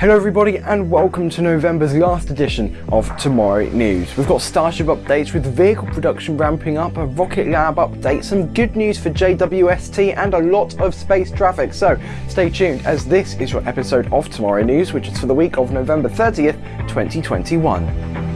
Hello everybody and welcome to November's last edition of Tomorrow News. We've got Starship updates with vehicle production ramping up, a Rocket Lab update, some good news for JWST and a lot of space traffic. So stay tuned as this is your episode of Tomorrow News which is for the week of November 30th, 2021.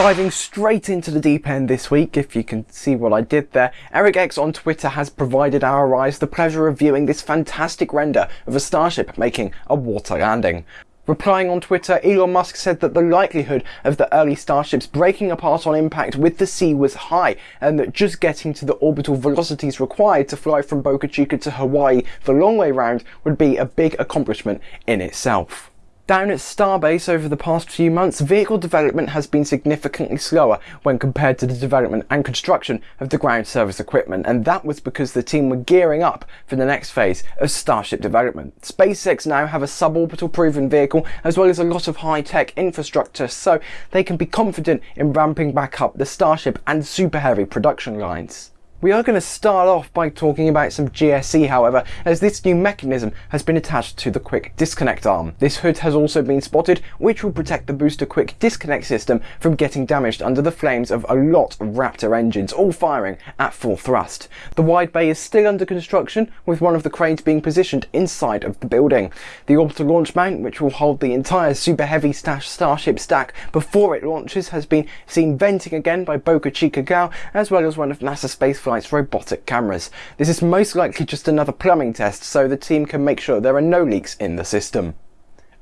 Diving straight into the deep end this week, if you can see what I did there, Eric X on Twitter has provided our eyes the pleasure of viewing this fantastic render of a starship making a water landing. Replying on Twitter, Elon Musk said that the likelihood of the early starships breaking apart on impact with the sea was high, and that just getting to the orbital velocities required to fly from Boca Chica to Hawaii the long way round would be a big accomplishment in itself. Down at Starbase over the past few months, vehicle development has been significantly slower when compared to the development and construction of the ground service equipment, and that was because the team were gearing up for the next phase of Starship development. SpaceX now have a suborbital proven vehicle as well as a lot of high-tech infrastructure, so they can be confident in ramping back up the Starship and Super Heavy production lines. We are going to start off by talking about some GSE however, as this new mechanism has been attached to the quick disconnect arm. This hood has also been spotted, which will protect the booster quick disconnect system from getting damaged under the flames of a lot of Raptor engines, all firing at full thrust. The wide bay is still under construction, with one of the cranes being positioned inside of the building. The orbital launch mount, which will hold the entire super heavy stash Starship stack before it launches, has been seen venting again by Boca Chica Gal, as well as one of NASA Spaceflight flight's robotic cameras. This is most likely just another plumbing test so the team can make sure there are no leaks in the system.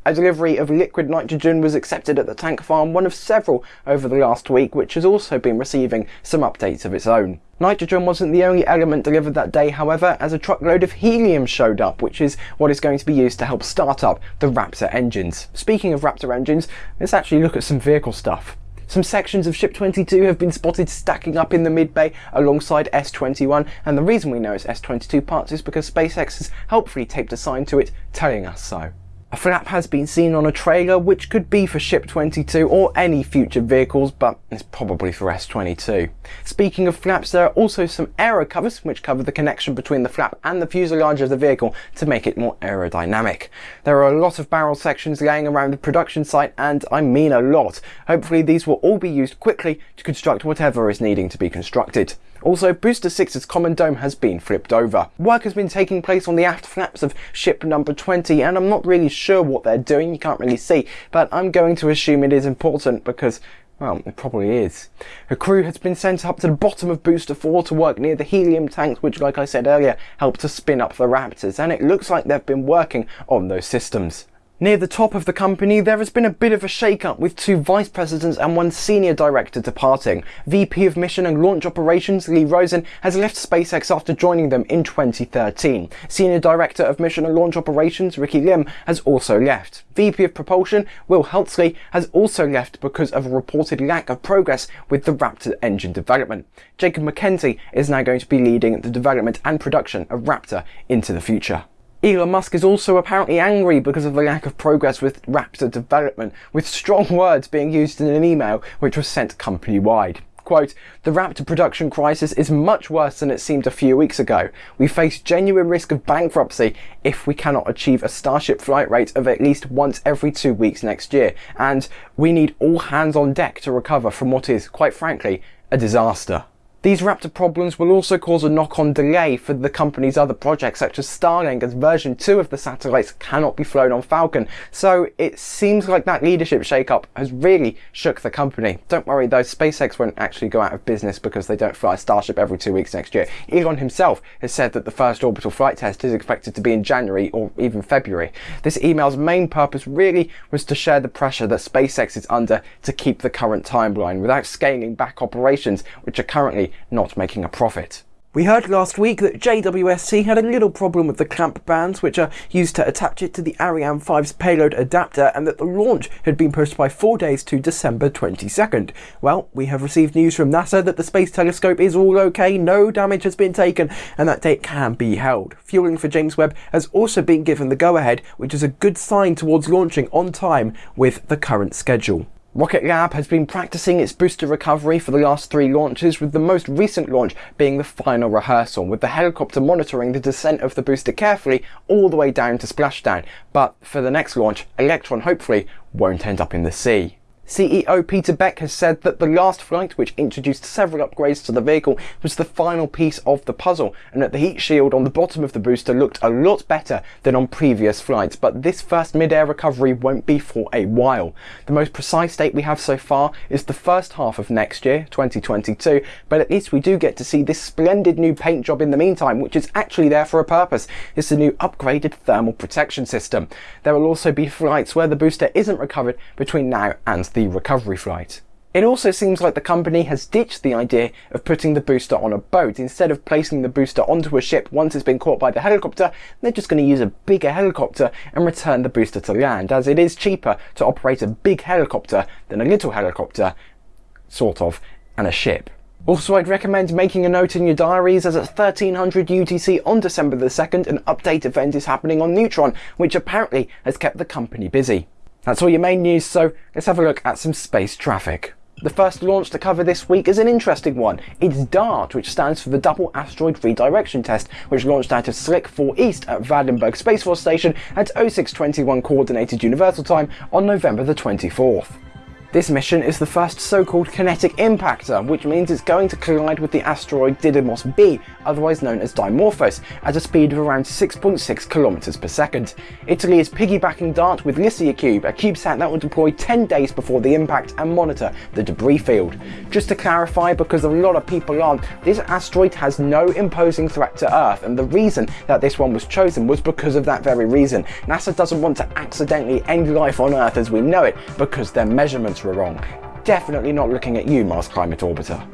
A delivery of liquid nitrogen was accepted at the tank farm, one of several over the last week, which has also been receiving some updates of its own. Nitrogen wasn't the only element delivered that day, however, as a truckload of helium showed up, which is what is going to be used to help start up the Raptor engines. Speaking of Raptor engines, let's actually look at some vehicle stuff. Some sections of Ship 22 have been spotted stacking up in the mid-bay alongside S21 and the reason we know it's S22 parts is because SpaceX has helpfully taped a sign to it telling us so. A flap has been seen on a trailer which could be for Ship 22 or any future vehicles but it's probably for S22. Speaking of flaps there are also some aero covers which cover the connection between the flap and the fuselage of the vehicle to make it more aerodynamic. There are a lot of barrel sections laying around the production site and I mean a lot. Hopefully these will all be used quickly to construct whatever is needing to be constructed. Also, Booster 6's common dome has been flipped over. Work has been taking place on the aft flaps of ship number 20 and I'm not really sure what they're doing, you can't really see, but I'm going to assume it is important because well, it probably is. A crew has been sent up to the bottom of Booster 4 to work near the helium tanks which, like I said earlier, help to spin up the Raptors, and it looks like they've been working on those systems. Near the top of the company, there has been a bit of a shake-up with two vice presidents and one senior director departing. VP of Mission and Launch Operations Lee Rosen has left SpaceX after joining them in 2013. Senior Director of Mission and Launch Operations Ricky Lim has also left. VP of Propulsion Will Heltsley has also left because of a reported lack of progress with the Raptor engine development. Jacob McKenzie is now going to be leading the development and production of Raptor into the future. Elon Musk is also apparently angry because of the lack of progress with Raptor development, with strong words being used in an email which was sent company-wide. Quote, the Raptor production crisis is much worse than it seemed a few weeks ago. We face genuine risk of bankruptcy if we cannot achieve a Starship flight rate of at least once every two weeks next year, and we need all hands on deck to recover from what is, quite frankly, a disaster. These Raptor problems will also cause a knock-on delay for the company's other projects such as Starlink as version 2 of the satellites cannot be flown on Falcon. So it seems like that leadership shake-up has really shook the company. Don't worry though, SpaceX won't actually go out of business because they don't fly Starship every two weeks next year. Elon himself has said that the first orbital flight test is expected to be in January or even February. This email's main purpose really was to share the pressure that SpaceX is under to keep the current timeline without scaling back operations which are currently not making a profit. We heard last week that JWST had a little problem with the clamp bands which are used to attach it to the Ariane 5's payload adapter and that the launch had been pushed by four days to December 22nd. Well, we have received news from NASA that the Space Telescope is all okay, no damage has been taken and that date can be held. Fueling for James Webb has also been given the go-ahead which is a good sign towards launching on time with the current schedule. Rocket Lab has been practicing its booster recovery for the last three launches, with the most recent launch being the final rehearsal, with the helicopter monitoring the descent of the booster carefully all the way down to splashdown. But for the next launch, Electron hopefully won't end up in the sea. CEO Peter Beck has said that the last flight, which introduced several upgrades to the vehicle, was the final piece of the puzzle, and that the heat shield on the bottom of the booster looked a lot better than on previous flights, but this first mid-air recovery won't be for a while. The most precise date we have so far is the first half of next year, 2022, but at least we do get to see this splendid new paint job in the meantime, which is actually there for a purpose. It's the new upgraded thermal protection system. There will also be flights where the booster isn't recovered between now and the recovery flight. It also seems like the company has ditched the idea of putting the booster on a boat. Instead of placing the booster onto a ship once it's been caught by the helicopter, they're just going to use a bigger helicopter and return the booster to land, as it is cheaper to operate a big helicopter than a little helicopter, sort of, and a ship. Also, I'd recommend making a note in your diaries as at 1300 UTC on December the 2nd, an update event is happening on Neutron, which apparently has kept the company busy. That's all your main news, so let's have a look at some space traffic. The first launch to cover this week is an interesting one. It's DART, which stands for the Double Asteroid Redirection Test, which launched out of Slick 4 East at Vandenberg Space Force Station at 0621 Coordinated Universal Time on November the 24th. This mission is the first so-called kinetic impactor, which means it's going to collide with the asteroid Didymos B, otherwise known as Dimorphos, at a speed of around 6.6 kilometers per second. Italy is piggybacking DART with LICIACube, a CubeSat that will deploy 10 days before the impact and monitor the debris field. Just to clarify, because a lot of people aren't, this asteroid has no imposing threat to Earth, and the reason that this one was chosen was because of that very reason. NASA doesn't want to accidentally end life on Earth as we know it, because their measurements were wrong. Definitely not looking at you, Mars Climate Orbiter.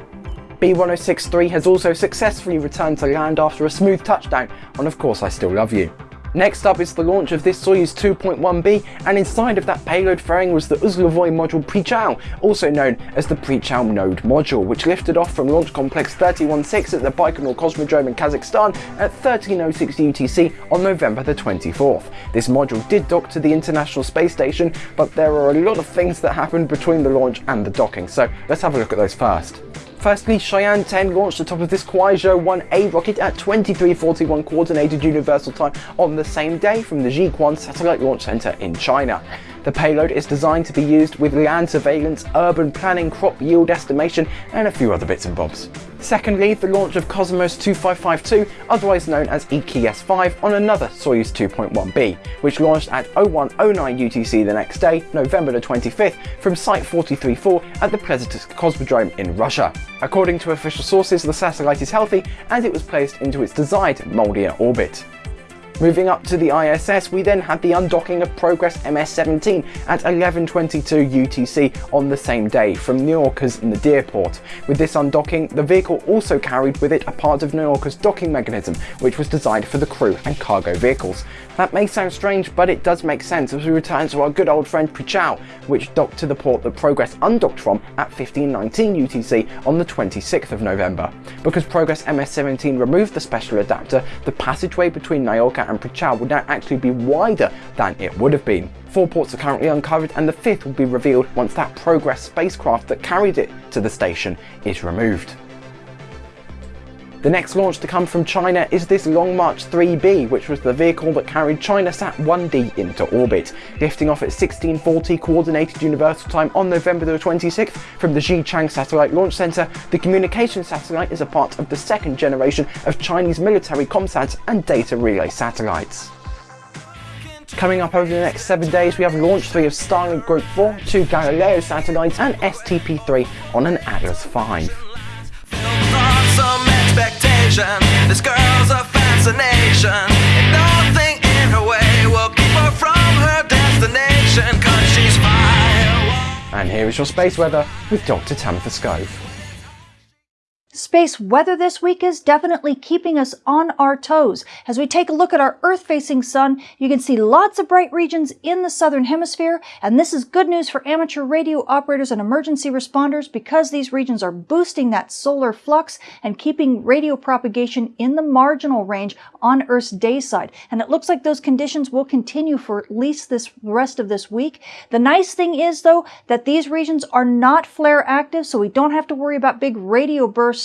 B1063 has also successfully returned to land after a smooth touchdown on Of Course I Still Love You. Next up is the launch of this Soyuz 2.1b, and inside of that payload fairing was the Uzlovoy module Prichal, also known as the Prichal node module, which lifted off from Launch Complex 316 at the Baikonur Cosmodrome in Kazakhstan at 1306 UTC on November the 24th. This module did dock to the International Space Station, but there are a lot of things that happened between the launch and the docking, so let's have a look at those first. Firstly, Shiyan 10 launched atop of this Kuaizhou 1A rocket at 2341 Coordinated Universal Time on the same day from the Jiuquan Satellite Launch Center in China. The payload is designed to be used with land surveillance, urban planning, crop yield estimation, and a few other bits and bobs. Secondly, the launch of Cosmos 2552, otherwise known as EKS-5, on another Soyuz 2.1b, which launched at 0109 UTC the next day, November the 25th, from Site 434 at the Plesetsk Cosmodrome in Russia. According to official sources, the satellite is healthy and it was placed into its desired Molniya orbit. Moving up to the ISS, we then had the undocking of Progress MS-17 at 11.22 UTC on the same day from Nauka's Nadir port. With this undocking, the vehicle also carried with it a part of Nauka's docking mechanism, which was designed for the crew and cargo vehicles. That may sound strange, but it does make sense as we return to our good old friend Prichal, which docked to the port that Progress undocked from at 1519 UTC on the 26th of November. Because Progress MS-17 removed the special adapter, the passageway between Nauka and Prichal would now actually be wider than it would have been. Four ports are currently uncovered and the fifth will be revealed once that Progress spacecraft that carried it to the station is removed. The next launch to come from China is this Long March 3B, which was the vehicle that carried ChinaSat 1D into orbit, lifting off at 1640 Coordinated Universal Time on November the 26th from the Xichang Satellite Launch Center. The communication satellite is a part of the second generation of Chinese military comsat and data relay satellites. Coming up over the next 7 days we have launch 3 of Starlink Group 4, 2 Galileo satellites and STP-3 on an Atlas 5. This girl's a fascination, and nothing in her way will keep her from her destination, cause she's. And here is your space weather with Dr. Tamitha Skov. Space weather this week is definitely keeping us on our toes. As we take a look at our Earth-facing sun, you can see lots of bright regions in the southern hemisphere, and this is good news for amateur radio operators and emergency responders because these regions are boosting that solar flux and keeping radio propagation in the marginal range on Earth's day side. And it looks like those conditions will continue for at least this rest of this week. The nice thing is, though, that these regions are not flare active, so we don't have to worry about big radio bursts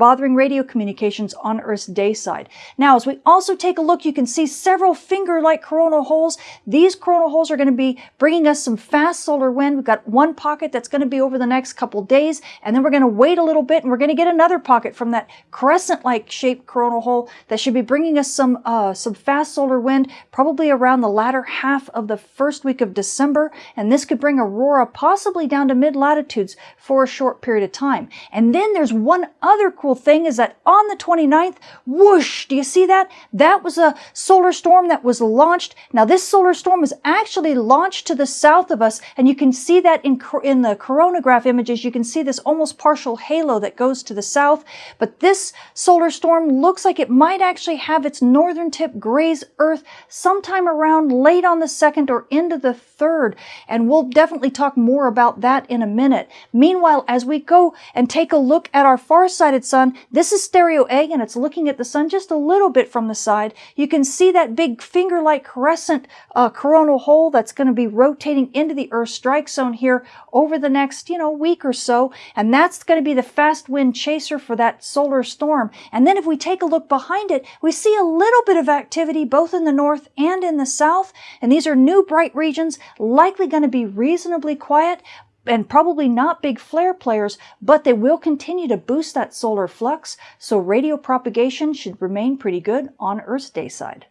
bothering radio communications on Earth's day side. Now, as we also take a look, you can see several finger-like coronal holes. These coronal holes are going to be bringing us some fast solar wind. We've got one pocket that's going to be over the next couple days, and then we're going to wait a little bit, and we're going to get another pocket from that crescent-like shaped coronal hole that should be bringing us some uh, some fast solar wind, probably around the latter half of the first week of December, and this could bring aurora possibly down to mid-latitudes for a short period of time. And then there's one other cool thing is that on the 29th, whoosh, do you see that? That was a solar storm that was launched. Now this solar storm was actually launched to the south of us, and you can see that in, in the coronagraph images. You can see this almost partial halo that goes to the south. But this solar storm looks like it might actually have its northern tip graze Earth sometime around late on the second or into the third. And we'll definitely talk more about that in a minute. Meanwhile, as we go and take a look at our far-sighted sun, this is stereo A and it's looking at the sun just a little bit from the side. You can see that big finger-like crescent uh, coronal hole that's going to be rotating into the Earth strike zone here over the next, you know, week or so. And that's going to be the fast wind chaser for that solar storm. And then if we take a look behind it, we see a little bit of activity both in the north and in the south. And these are new bright regions, likely going to be reasonably quiet, and probably not big flare players, but they will continue to boost that solar flux, so radio propagation should remain pretty good on Earth's day side.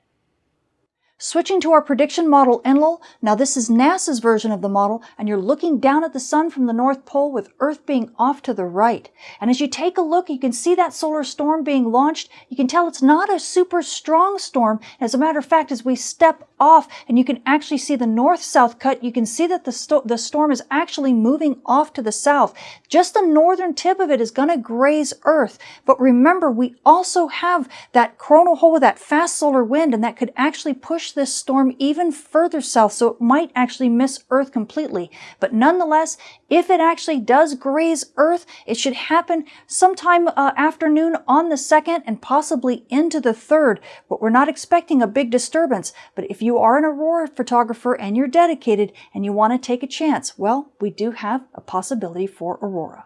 Switching to our prediction model Enlil, now this is NASA's version of the model, and you're looking down at the sun from the North Pole with Earth being off to the right. And as you take a look, you can see that solar storm being launched. You can tell it's not a super strong storm. As a matter of fact, as we step off and you can actually see the north-south cut, you can see that the, sto the storm is actually moving off to the south. Just the northern tip of it is going to graze Earth. But remember, we also have that coronal hole with that fast solar wind, and that could actually push push this storm even further south, so it might actually miss Earth completely. But nonetheless, if it actually does graze Earth, it should happen sometime uh, afternoon on the 2nd and possibly into the 3rd. But we're not expecting a big disturbance. But if you are an aurora photographer and you're dedicated and you want to take a chance, well, we do have a possibility for aurora.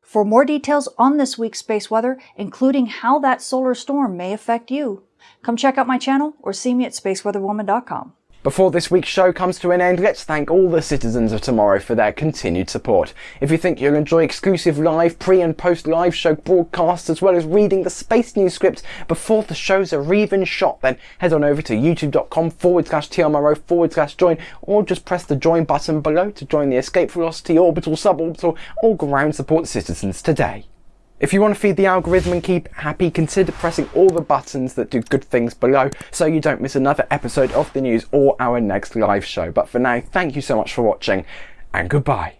For more details on this week's space weather, including how that solar storm may affect you, Come check out my channel or see me at spaceweatherwoman.com. Before this week's show comes to an end, let's thank all the citizens of tomorrow for their continued support. If you think you'll enjoy exclusive live, pre and post live show broadcasts as well as reading the Space News scripts before the shows are even shot, then head on over to youtube.com forward slash TMRO forward slash join or just press the join button below to join the Escape Velocity, Orbital, Suborbital or Ground Support citizens today. If you want to feed the algorithm and keep happy, consider pressing all the buttons that do good things below so you don't miss another episode of the news or our next live show. But for now, thank you so much for watching and goodbye.